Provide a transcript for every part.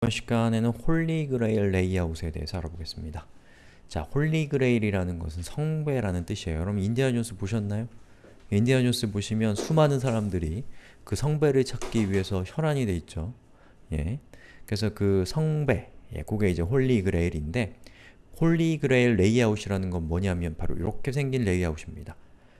이번 시간에는 Holy Grail 레이아웃에 대해서 알아보겠습니다. 자, Holy Grail이라는 것은 성배라는 뜻이에요. 여러분 인디아나 존스 보셨나요? 인디아나 존스 보시면 수많은 사람들이 그 성배를 찾기 위해서 혈안이 돼 있죠. 예. 그래서 그 성배, 예, 그게 이제 Holy Grail인데 Holy Grail 레이아웃이라는 건 뭐냐면 바로 이렇게 생긴 레이아웃입니다.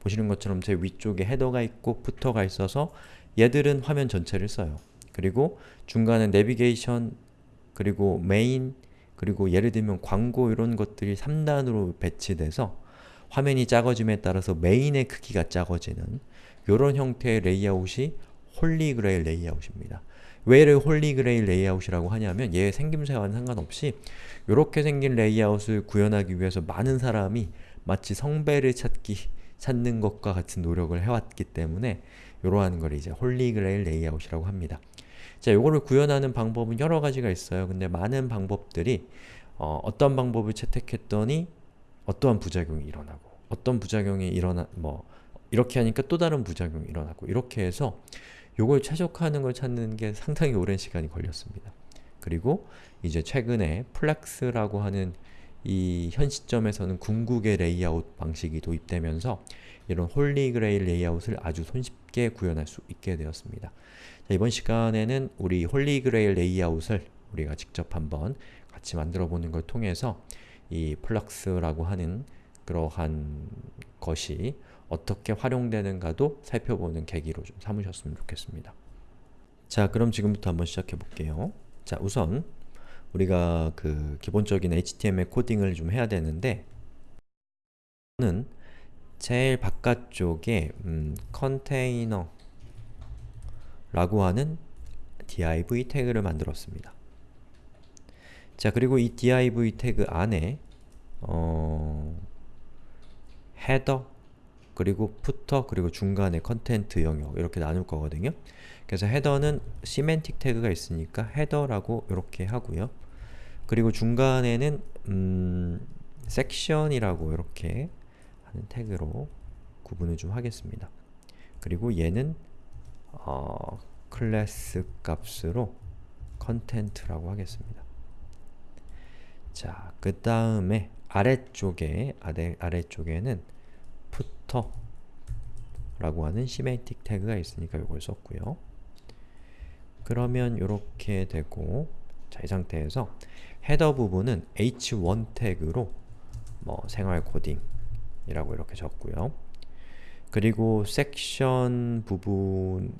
보시는 것처럼 제 위쪽에 header가 있고 footer가 있어서 얘들은 화면 전체를 써요. 그리고 중간에 내비게이션, 그리고 메인, 그리고 예를 들면 광고 이런 것들이 3단으로 배치돼서 화면이 작아짐에 따라서 메인의 크기가 작아지는 이런 형태의 레이아웃이 Holy Grail 레이아웃입니다. 왜 Holy Grail 레이아웃이라고 하냐면 얘 생김새와는 상관없이 이렇게 생긴 레이아웃을 구현하기 위해서 많은 사람이 마치 성배를 찾기, 찾는 것과 같은 노력을 해왔기 때문에 이러한 걸 이제 Holy Grail 레이아웃이라고 합니다. 자, 요거를 구현하는 방법은 여러 가지가 있어요. 근데 많은 방법들이 어, 어떤 방법을 채택했더니 어떠한 부작용이 일어나고 어떤 부작용이 일어나 뭐 이렇게 하니까 또 다른 부작용이 일어나고 이렇게 해서 요걸 최적화하는 걸 찾는 게 상당히 오랜 시간이 걸렸습니다. 그리고 이제 최근에 flex라고 하는 이 현 시점에서는 궁극의 레이아웃 방식이 도입되면서 이런 Holy Grail 레이아웃을 아주 손쉽게 구현할 수 있게 되었습니다. 자, 이번 시간에는 우리 Holy Grail 레이아웃을 우리가 직접 한번 같이 만들어 보는 걸 통해서 이 flex라고 하는 그러한 것이 어떻게 활용되는가도 살펴보는 계기로 좀 삼으셨으면 좋겠습니다. 자, 그럼 지금부터 한번 시작해 볼게요. 자, 우선 우리가 그 기본적인 HTML 코딩을 좀 해야 되는데 는 제일 바깥쪽에 음, 컨테이너 라고 하는 div 태그를 만들었습니다. 자, 그리고 이 div 태그 안에 어, header, 그리고 footer, 그리고 중간에 content 영역 이렇게 나눌 거거든요. 그래서 header는 semantic 태그가 있으니까 header라고 이렇게 하고요. 그리고 중간에는 음, 섹션이라고 이렇게 하는 태그로 구분을 좀 하겠습니다. 그리고 얘는 어, 클래스 값으로 content라고 하겠습니다. 자, 그 다음에 아래쪽에 아래, 아래쪽에는 라고 하는 semantic 태그가 있으니까 이걸 썼고요. 그러면 이렇게 되고 자, 이 상태에서 header 부분은 h1 태그로 뭐 생활 코딩이라고 이렇게 적고요. 그리고 섹션 부분은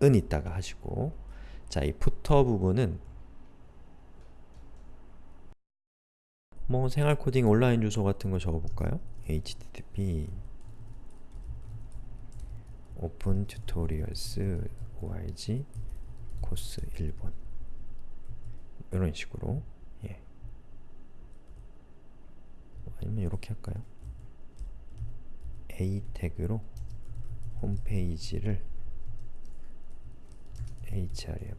있다가 하시고 자, 이 footer 부분은 뭐 생활 코딩 온라인 주소 같은 거 적어볼까요? http opentutorials org course 1번 이런 식으로 예. 아니면 이렇게 할까요? A 태그로 홈페이지를 href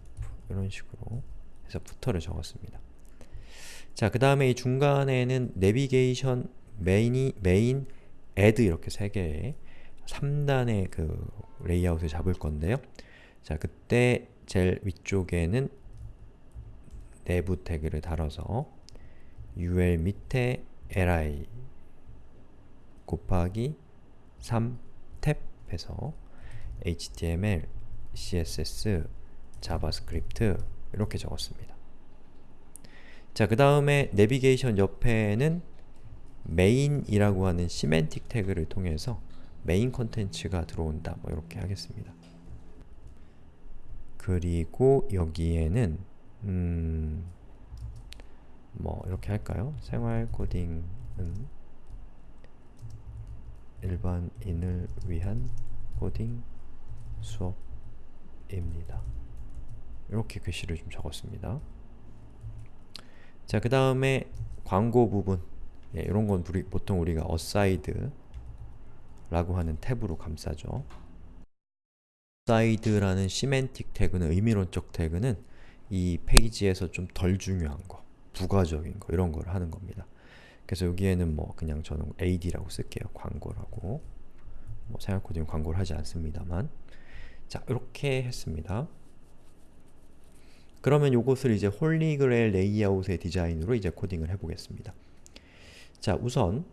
이런 식으로 해서 footer를 적었습니다. 자, 그 다음에 이 중간에는 내비게이션, 메인이, 메인, ad 이렇게 세 개의 3단의 그 레이아웃을 잡을 건데요. 자, 그때 제일 위쪽에는 nav 태그를 달아서 ul 밑에 li 곱하기 3탭 해서 HTML, CSS, 자바스크립트 이렇게 적었습니다. 자, 그 다음에 내비게이션 옆에는 메인이라고 하는 semantic 태그를 통해서 메인 컨텐츠가 들어온다 뭐 이렇게 하겠습니다. 그리고 여기에는 음, 뭐 이렇게 할까요? 생활 코딩은 일반인을 위한 코딩 수업입니다. 이렇게 글씨를 좀 적었습니다. 자, 그 다음에 광고 부분 예, 이런 건 우리, 보통 우리가 aside 라고 하는 태그로 감싸죠. aside라는 semantic 태그는 의미론적 태그는 이 페이지에서 좀 덜 중요한 거, 부가적인 거 이런 걸 하는 겁니다. 그래서 여기에는 뭐 그냥 저는 ad라고 쓸게요. 광고라고. 뭐 생활 코딩 광고를 하지 않습니다만 자, 이렇게 했습니다. 그러면 요것을 이제 holy grail 레이아웃의 디자인으로 이제 코딩을 해보겠습니다. 자, 우선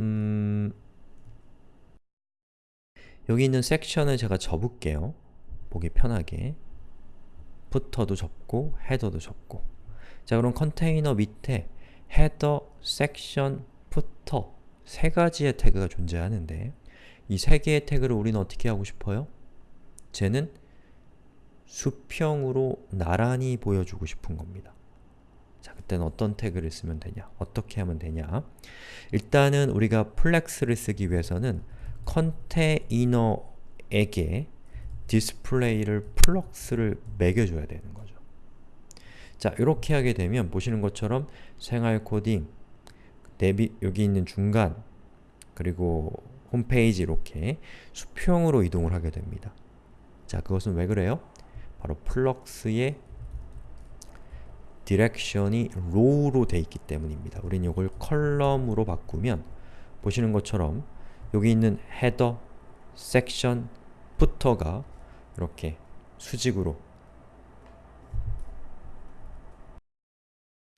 음, 여기 있는 섹션을 제가 접을게요. 보기 편하게. 푸터도 접고, 헤더도 접고 자, 그럼 컨테이너 밑에 header, 섹션, footer 세 가지의 태그가 존재하는데 이 세 개의 태그를 우리는 어떻게 하고 싶어요? 쟤는 수평으로 나란히 보여주고 싶은 겁니다. 자, 그때는 어떤 태그를 쓰면 되냐? 어떻게 하면 되냐? 일단은 우리가 flex를 쓰기 위해서는 컨테이너에게 display를 flex를 매겨줘야 되는 거죠. 자, 이렇게 하게 되면 보시는 것처럼 생활 코딩, nav, 여기 있는 중간, 그리고 홈페이지 이렇게 수평으로 이동을 하게 됩니다. 자, 그것은 왜 그래요? 바로 flex의 direction이 row로 돼 있기 때문입니다. 우리는 이걸 column으로 바꾸면 보시는 것처럼 여기 있는 header, 섹션, footer가 이렇게 수직으로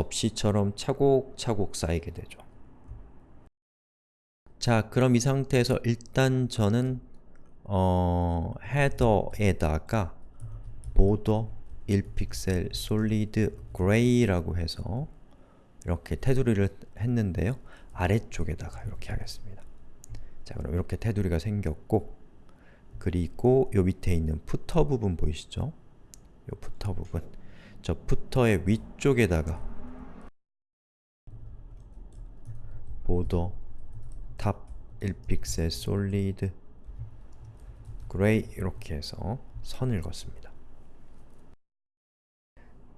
접시처럼 차곡차곡 쌓이게 되죠. 자, 그럼 이 상태에서 일단 저는 어, 헤더에다가 보더 1픽셀 솔리드 그레이라고 해서 이렇게 테두리를 했는데요. 아래쪽에다가 이렇게 하겠습니다. 자, 그럼 이렇게 테두리가 생겼고 그리고 요 밑에 있는 footer 부분 보이시죠? 요 footer 부분 저 footer의 위쪽에다가 border top 1픽셀 solid gray 이렇게 해서 선을 긋습니다.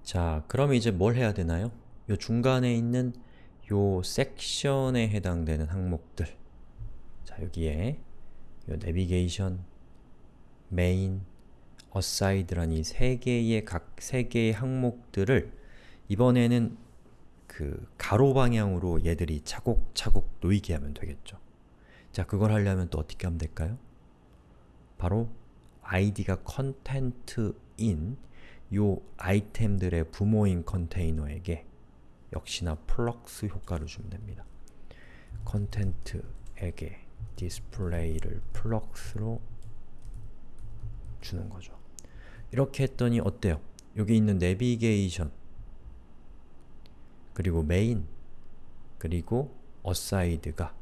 자, 그럼 이제 뭘 해야 되나요? 요 중간에 있는 요 섹션에 해당되는 항목들 자, 여기에 요 내비게이션, 메인, aside란 이 세 개의 각 세 개의 항목들을 이번에는 그 가로 방향으로 얘들이 차곡차곡 놓이게 하면 되겠죠. 자, 그걸 하려면 또 어떻게 하면 될까요? 바로 id가 content인 요 아이템들의 부모인 컨테이너에게 역시나 flex 효과를 주면 됩니다. content에게 display를 flex로 주는 거죠. 이렇게 했더니 어때요? 여기 있는 내비게이션 그리고 메인 그리고 aside가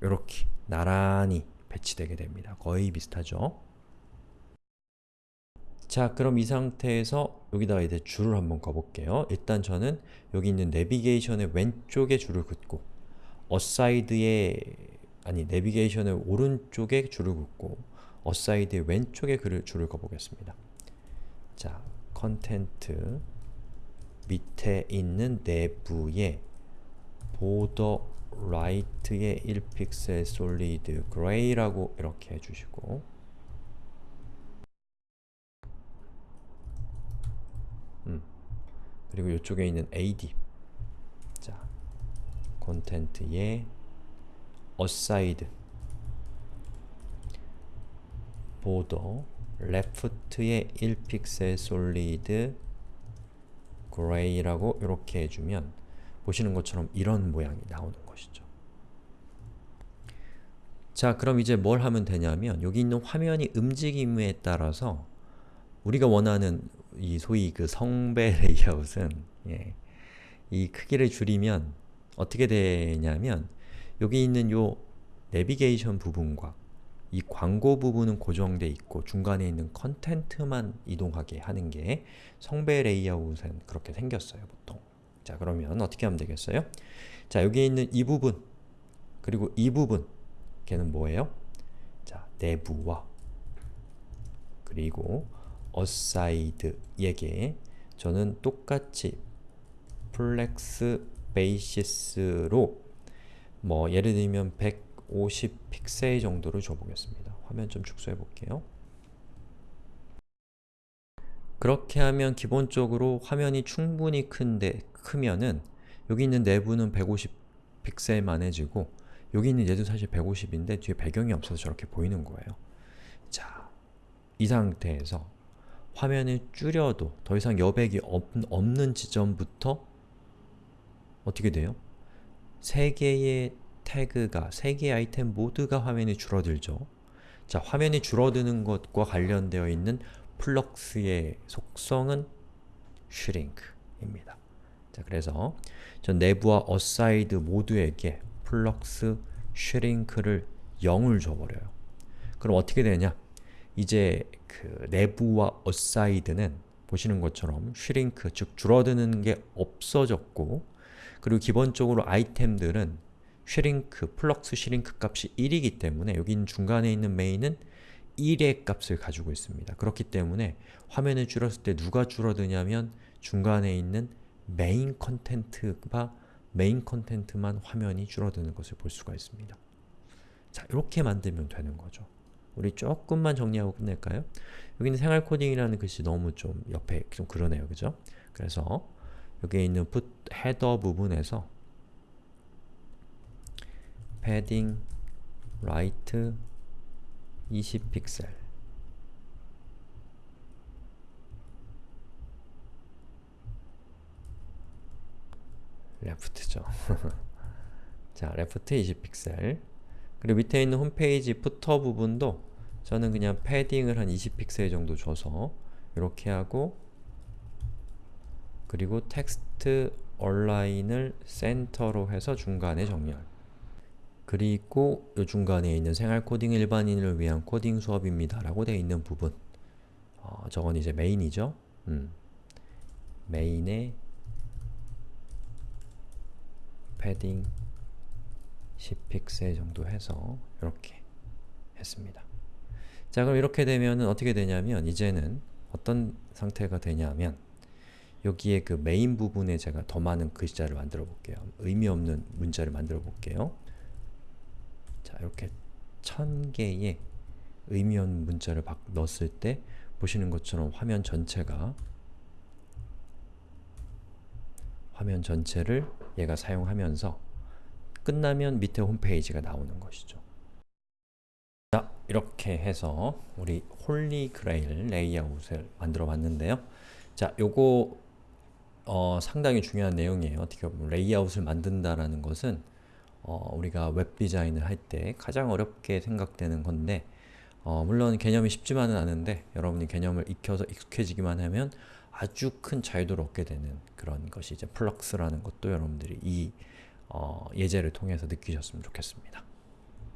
이렇게 나란히 배치되게 됩니다. 거의 비슷하죠? 자, 그럼 이 상태에서 여기다가 이제 줄을 한번 그어볼게요. 일단 저는 여기 있는 내비게이션의 왼쪽에 줄을 긋고 aside의 아니 내비게이션의 오른쪽에 줄을 긋고 aside의 왼쪽에 줄을 그어보겠습니다. 자, content 밑에 있는 nav에 border right의 1픽셀 solid gray라고 이렇게 해주시고. 음, 그리고 이쪽에 있는 AD 자, content의 aside. border left의 1픽셀 solid gray라고 이렇게 해주면 보시는 것처럼 이런 모양이 나오는 것이죠. 자, 그럼 이제 뭘 하면 되냐면 여기 있는 화면이 움직임에 따라서 우리가 원하는 이 소위 그 성배 레이아웃은 예, 이 크기를 줄이면 어떻게 되냐면 여기 있는 요 내비게이션 부분과 이 광고 부분은 고정되어 있고 중간에 있는 컨텐트만 이동하게 하는 게 성배 레이아웃은 그렇게 생겼어요, 보통. 자, 그러면 어떻게 하면 되겠어요? 자, 여기 있는 이 부분 그리고 이 부분 걔는 뭐예요? 자, nav와 그리고 aside에게 저는 똑같이 flex basis로 뭐 예를 들면 150 픽셀 정도를 줘보겠습니다. 화면 좀 축소해 볼게요. 그렇게 하면 기본적으로 화면이 충분히 큰데 크면은 여기 있는 nav는 150 픽셀만 해지고 여기 있는 얘도 사실 150인데 뒤에 배경이 없어서 저렇게 보이는 거예요. 자, 이 상태에서 화면을 줄여도 더 이상 여백이 없, 없는 지점부터 어떻게 돼요? 세 개의 태그가, 세 개의 아이템 모두가 화면이 줄어들죠. 자, 화면이 줄어드는 것과 관련되어 있는 flex의 속성은 shrink입니다. 자, 그래서 전 nav와 aside 모두에게 flex shrink를 0을 줘버려요. 그럼 어떻게 되냐? 이제 그 nav와 aside는 보시는 것처럼 shrink, 즉 줄어드는 게 없어졌고 그리고 기본적으로 아이템들은 shrink, flex shrink 값이 1이기 때문에 여기 중간에 있는 메인은 1의 값을 가지고 있습니다. 그렇기 때문에 화면을 줄였을 때 누가 줄어드냐면 중간에 있는 메인 content가 메인 content만 화면이 줄어드는 것을 볼 수가 있습니다. 자, 이렇게 만들면 되는 거죠. 우리 조금만 정리하고 끝낼까요? 여기는 생활 코딩이라는 글씨 너무 좀 옆에 좀 그러네요. 그죠? 그래서 여기에 있는 put header 부분에서 padding right 20픽셀. left죠. 자, left 20픽셀. 그리고 밑에 있는 홈페이지 footer 부분도 저는 그냥 padding을 한 20픽셀 정도 줘서 이렇게 하고 그리고 text align을 center로 해서 중간에 정렬 그리고 이 중간에 있는 생활 코딩 일반인을 위한 코딩 수업입니다 라고 되어 있는 부분 어, 저건 이제 메인이죠 음. 메인에 패딩 10픽셀 정도 해서 이렇게 했습니다. 자 그럼 이렇게 되면 어떻게 되냐면 이제는 어떤 상태가 되냐면 여기에 그 메인 부분에 제가 더 많은 글자를 만들어 볼게요. 의미 없는 문자를 만들어 볼게요. 자 이렇게 천 개의 의미 없는 문자를 넣었을 때 보시는 것처럼 화면 전체가 화면 전체를 얘가 사용하면서 끝나면 밑에 홈페이지가 나오는 것이죠. 자, 이렇게 해서 우리 Holy Grail 레이아웃을 만들어 봤는데요. 자, 요거 어, 상당히 중요한 내용이에요. 어떻게 보면 레이아웃을 만든다라는 것은 어, 우리가 웹 디자인을 할 때 가장 어렵게 생각되는 건데 어, 물론 개념이 쉽지만은 않은데 여러분이 개념을 익혀서 익숙해지기만 하면 아주 큰 자유도를 얻게 되는 그런 것이 이제 flex라는 것도 여러분들이 이 어, 예제를 통해서 느끼셨으면 좋겠습니다.